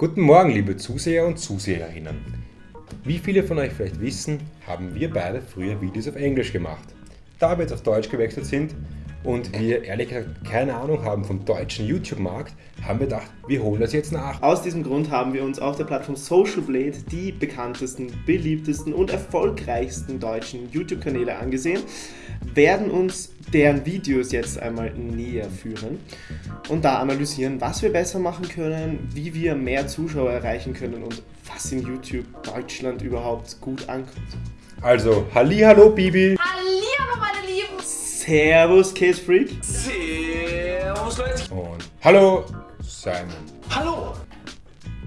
Guten Morgen, liebe Zuseher und Zuseherinnen. Wie viele von euch vielleicht wissen, haben wir beide früher Videos auf Englisch gemacht. Da wir jetzt auf Deutsch gewechselt sind und wir ehrlich gesagt keine Ahnung haben vom deutschen YouTube-Markt, haben wir gedacht, wir holen das jetzt nach. Aus diesem Grund haben wir uns auf der Plattform Social Blade die bekanntesten, beliebtesten und erfolgreichsten deutschen YouTube-Kanäle angesehen, werden uns deren Videos jetzt einmal näher führen und da analysieren, was wir besser machen können, wie wir mehr Zuschauer erreichen können und was in YouTube Deutschland überhaupt gut ankommt. Also, Hallo Bibi! Servus, Case Freak! Servus Leute. Und Hallo Simon! Hallo.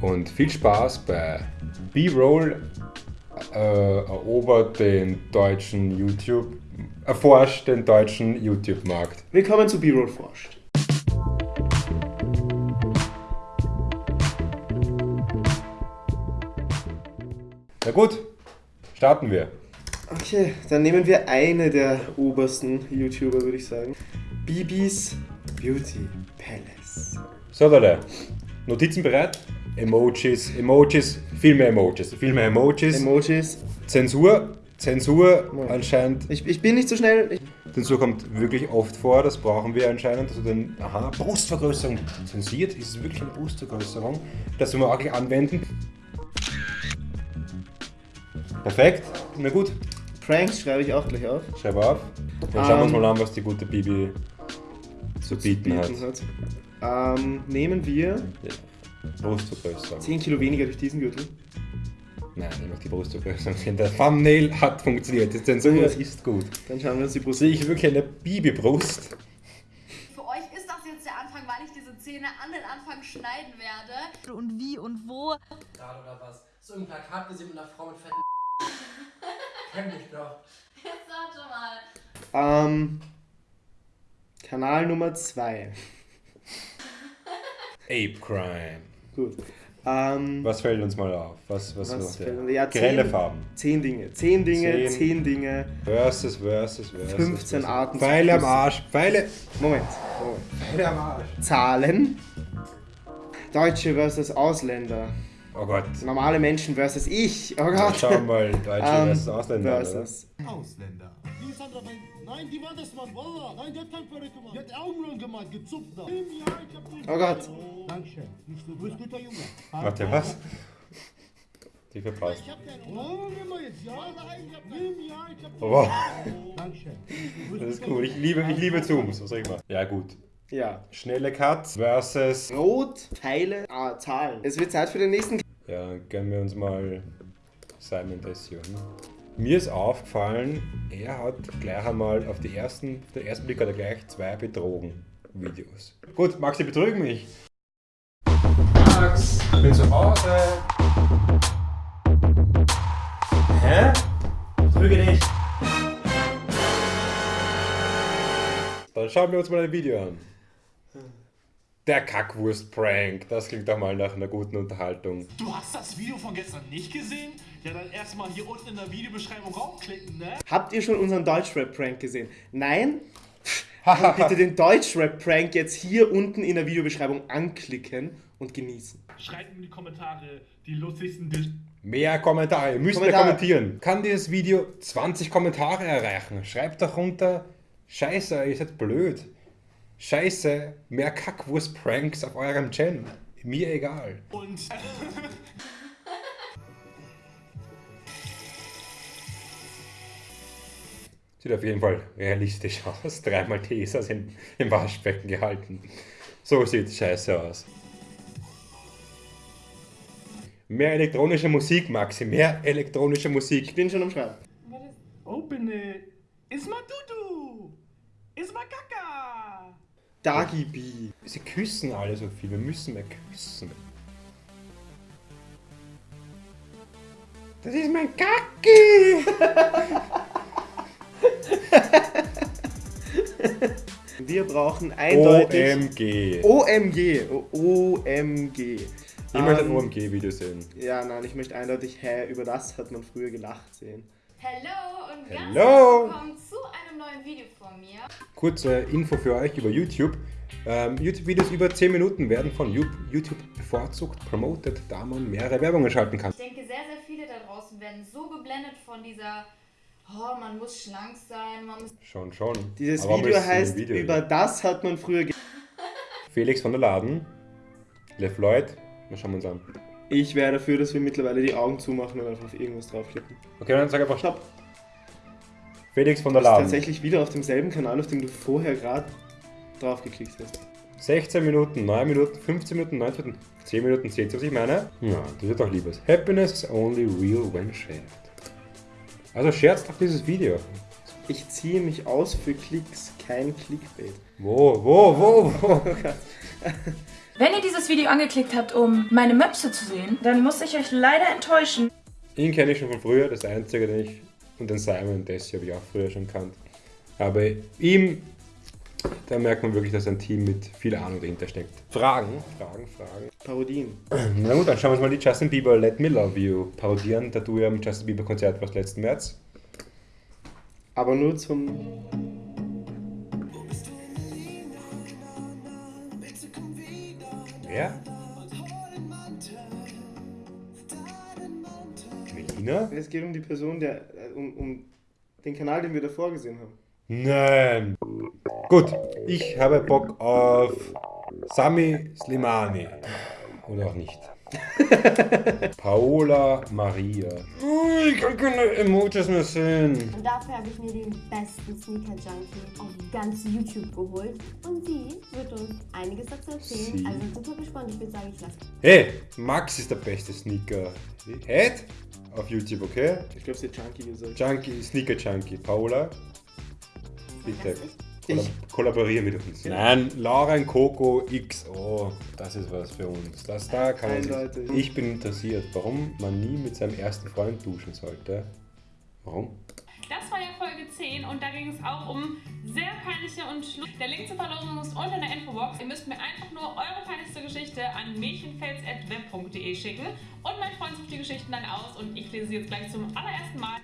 Und viel Spaß bei B-Roll äh, erobert den deutschen YouTube, erforscht den deutschen YouTube-Markt. Willkommen zu B-Roll forscht. Na gut, starten wir. Okay, dann nehmen wir eine der obersten YouTuber, würde ich sagen. Bibis Beauty Palace. So Leute, Notizen bereit? Emojis, Emojis, viel mehr Emojis, viel mehr Emojis. Emojis. Zensur, Zensur Ja. anscheinend. Ich, ich bin nicht so schnell. Ich, Zensur kommt wirklich oft vor, das brauchen wir anscheinend. Also den, aha, Brustvergrößerung zensiert, ist es wirklich eine Brustvergrößerung? Das werden wir auch gleich anwenden. Perfekt, na gut, Pranks schreibe ich auch gleich auf. schreib auf. Dann schauen wir uns Ähm, mal an, was die gute Bibi zu bieten hat. Bieten hat. Ähm, nehmen wir Brustvergrößerung. 10 Kilo weniger durch diesen Gürtel. Nein, ich mag die Brustvergrößerung sehen. Der Thumbnail hat funktioniert, die Zensur Ja. ist gut. Dann schauen wir uns die Brust Sehe ich wirklich eine Bibi-Brust? Für euch ist das jetzt der Anfang, weil ich diese Zähne an den Anfang schneiden werde. Und wie und wo. Gerade oder was? So ein Plakat gesehen mit einer Frau mit fetten Kenn ich doch. Jetzt warte mal. Ähm, Kanal Nummer 2. Ape Crime. Gut. Ähm, Was fällt uns mal auf? Was, was, Was fällt ja, Grelle zehn- Farben. 10 Dinge. 10 Dinge, Zehn. 10 Dinge. Versus, versus, versus. 15 versus. Arten Pfeile am. Arsch. Pfeile. Moment. Moment. Pfeile am Arsch. Zahlen. Deutsche versus Ausländer. Oh Gott. Normale Menschen versus ich. Oh Gott. Schau mal, Deutsche Ähm, versus Ausländer. oder? versus. Ausländer. Die nein, nein, die war das, Mann. Wallah. Nein, die hat kein Perücke gemacht. Die hat Augenbrauen gemacht, gezupft da. Oh Gott. Dankeschön. Nicht so, du bist guter Junge. Warte, was? Die verpasst. Ich hab keine Oh, nimm mal jetzt, ja. Nein, ich hab Nimm, ja, ich hab Oh, wow. Dankeschön. Das ist cool. Ich liebe, ich liebe Zooms. Was soll ich machen? Ja, gut. Ja. Schnelle Cuts versus. Rot, Pfeile, ah, Zahlen. Es wird Zeit für den nächsten. Ja, gönnen wir uns mal Simon Dession. Mir ist aufgefallen, er hat gleich einmal auf, die ersten, den ersten Blick hat er gleich zwei Betrogen-Videos. Gut, Maxi, betrügen mich. Max, ich bin zu Hause. Hä? Betrüge dich. Dann schauen wir uns mal ein Video an. Der Kackwurst-Prank. Das klingt doch mal nach einer guten Unterhaltung. Du hast das Video von gestern nicht gesehen? Ja, dann erstmal hier unten in der Videobeschreibung raufklicken, ne? Habt ihr schon unseren Deutschrap-Prank gesehen? Nein? Dann bitte den Deutschrap-Prank jetzt hier unten in der Videobeschreibung anklicken und genießen. Schreibt in die Kommentare die lustigsten Dis Mehr Kommentare, ihr müsst mehr Kommentare. kommentieren. Kann dieses Video 20 Kommentare erreichen? Schreibt doch runter, scheiße, ihr seid blöd. Scheiße, mehr Kackwurst-Pranks auf eurem Channel. Mir egal. und Sieht auf jeden Fall realistisch aus. Dreimal Tesas im, im Waschbecken gehalten. So sieht Scheiße aus. Mehr elektronische Musik, Maxi. Mehr elektronische Ich Musik. bin schon am Schreiben. Open it. Isma Dudu. Isma Kaka. Dagi B. Sie küssen alle so viel. Wir müssen mehr küssen. Das ist mein Kacki! Wir brauchen eindeutig. OMG. OMG. O- OMG. Ich möchte ein Ähm, OMG-Video sehen. Ja, nein, ich möchte eindeutig, hä, über das hat man früher gelacht sehen. Hello und ganz Hello. herzlich willkommen zu neuen Video von mir. Kurze Info für euch über YouTube. Ähm, YouTube-Videos über 10 Minuten werden von YouTube bevorzugt promoted, da man mehrere Werbungen schalten kann. Ich denke, sehr, sehr viele da draußen werden so geblendet von dieser, oh, man muss schlank sein, man muss Schon, schon. Dieses Aber Video heißt, Video? über das hat man früher... ge- Felix von der Laden, Lev Lloyd, mal schauen wir uns an. Ich wäre dafür, dass wir mittlerweile die Augen zumachen und einfach auf irgendwas draufklicken. Okay, dann sag einfach Stopp. Felix von Du der bist Laden. tatsächlich wieder auf demselben Kanal, auf dem du vorher gerade draufgeklickt hast. 16 Minuten, 9 Minuten, 15 Minuten, 19 Minuten, 10 Minuten, seht ihr, was ich meine? Ja, das wird doch liebes. Happiness is only real when shared. Also scherzt doch dieses Video. Ich ziehe mich aus für Klicks, kein Clickbait. Wo, wo, wo, wo? Wenn ihr dieses Video angeklickt habt, um meine Möpse zu sehen, dann muss ich euch leider enttäuschen. Ihn kenne ich schon von früher, das Einzige, den ich, und den Simon Desi habe ich auch früher schon kannt. Aber ihm, da merkt man wirklich, dass ein Team mit viel Ahnung dahinter steckt. Fragen, Fragen, Fragen. Parodien. Na gut, dann schauen wir uns mal die Justin Bieber Let Me Love You parodieren, da du ja am Justin Bieber Konzert warst letzten März. Aber nur zum. Wer? Melina? Es geht um die Person, der. Um, um den Kanal, den wir davor gesehen haben. Nein. Gut, ich habe Bock auf Sami Slimani. Oder auch nicht. Paola Maria. Oh, Ich kann keine Emojis mehr sehen. Und dafür habe ich mir den besten Sneaker Junkie auf ganz YouTube geholt. Und sie wird uns einiges dazu erzählen. Sie? Also super gespannt. Ich würde sagen, ich lasse. Hey, Max ist der beste Sneaker. Head? Auf YouTube, okay? Ich glaube, sie hat Junkie gesagt. Junkie, Sneaker Junkie. Paola, bitte. Ich- Kollab kollaborieren mit uns. Nein, Lauren Coco XO. Das ist was für uns. Das da kann man Eindeutig. Ich bin interessiert, warum man nie mit seinem ersten Freund duschen sollte. Warum? Das war ja Folge 10 und da ging es auch um sehr peinliche und Schlu Der Link zur Verlosung ist unter in der Infobox. Ihr müsst mir einfach nur eure peinlichste Geschichte an mädchenfels.web.de schicken und mein Freund sucht die Geschichten dann aus und ich lese sie jetzt gleich zum allerersten Mal.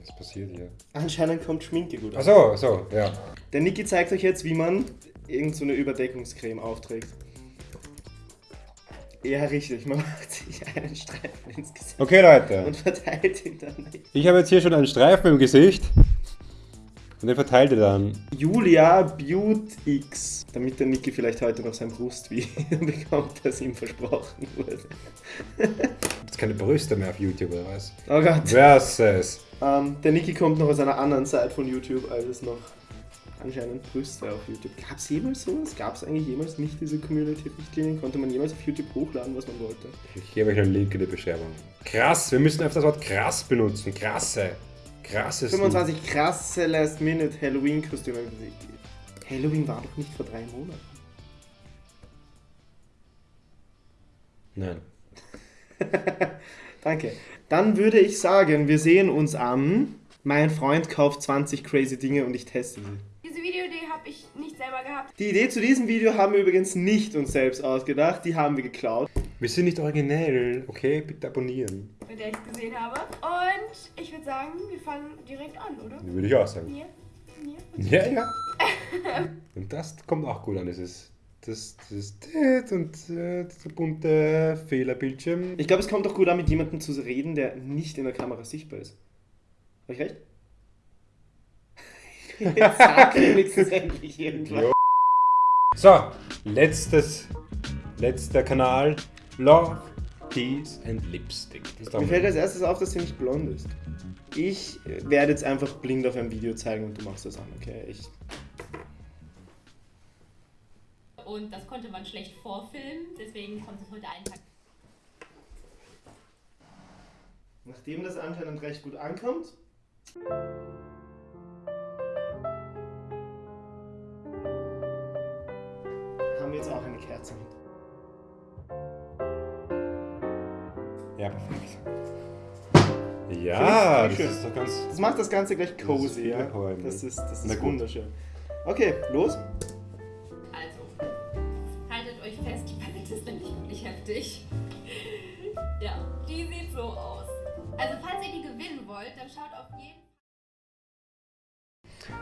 Was passiert hier? Anscheinend kommt Schminke gut an. Achso, achso, ja. Der Niki zeigt euch jetzt, wie man irgend so eine Überdeckungscreme aufträgt. Ja, richtig. Man macht sich einen Streifen ins Gesicht Okay, Leute. und verteilt ihn dann. Ich habe jetzt hier schon einen Streifen im Gesicht. Und den verteilt ihr dann. Julia Beaut X. Damit der Niki vielleicht heute noch sein Brustvideo bekommt, das ihm versprochen wurde. Gibt's keine Brüste mehr auf YouTube oder was? Oh Gott. Versus. Ähm, der Niki kommt noch aus einer anderen Seite von YouTube, als es noch anscheinend Brüste auf YouTube. Gab es jemals sowas? Gab es eigentlich jemals nicht diese Community-Richtlinien? Konnte man jemals auf YouTube hochladen, was man wollte? Ich gebe euch einen Link in die Beschreibung. Krass, wir müssen öfter das Wort krass benutzen. Krasse. Krasses. 25 krasse Last-Minute Halloween-Kostüme. Halloween war doch nicht vor drei Monaten. Nein. Danke. Dann würde ich sagen, wir sehen uns an. Mein Freund kauft 20 crazy Dinge und ich teste sie. Videoidee habe ich nicht selber gehabt. Die Idee zu diesem Video haben wir übrigens nicht uns selbst ausgedacht, die haben wir geklaut. Wir sind nicht originell, okay? Bitte abonnieren. mit der ich es gesehen habe. Und ich würde sagen, wir fangen direkt an, oder? Würde ich auch sagen. Hier, hier. Ja, ja. und das kommt auch gut an, dieses. Das, das, das und äh, das bunte Fehlerbildschirm. Ich glaube, es kommt doch gut an, mit jemandem zu reden, der nicht in der Kamera sichtbar ist. Habe ich recht? Jetzt sag wenigstens endlich irgendwas. So, letztes, letzter Kanal. Love, Peace and Lipstick. Mir fällt als erstes auf, dass sie nicht blond ist. Ich werde jetzt einfach blind auf ein Video zeigen und du machst das an, okay? Ich, Und das konnte man schlecht vorfilmen, deswegen kommt es heute einen Tag. nachdem das anscheinend recht gut ankommt, haben wir jetzt auch eine Kerze mit. Ja, perfekt. Ja, das ist doch ganz. Das macht das Ganze gleich Das ist cozy, viel ja? Das ist, das ist wunderschön. Okay, los. Also, haltet euch fest, die Palette ist nämlich wirklich heftig. Ja, die sieht so aus. Also falls ihr die gewinnen wollt, dann schaut auf jeden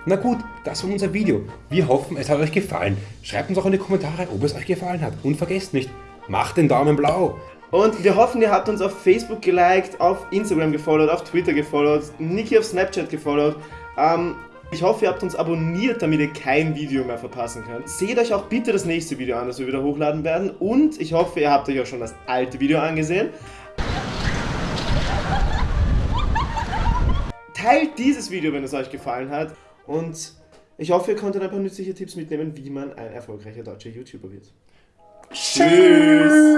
Na gut, das war unser Video. Wir hoffen, es hat euch gefallen. Schreibt uns auch in die Kommentare, ob es euch gefallen hat. Und vergesst nicht, macht den Daumen blau. Und wir hoffen, ihr habt uns auf Facebook geliked, auf Instagram gefollowt, auf Twitter gefollowt, Niki auf Snapchat gefollowt. Ähm, ich hoffe, ihr habt uns abonniert, damit ihr kein Video mehr verpassen könnt. Seht euch auch bitte das nächste Video an, das wir wieder hochladen werden. Und ich hoffe, ihr habt euch auch schon das alte Video angesehen. Teilt dieses Video, wenn es euch gefallen hat. Und ich hoffe, ihr konntet ein paar nützliche Tipps mitnehmen, wie man ein erfolgreicher deutscher YouTuber wird. Tschüss.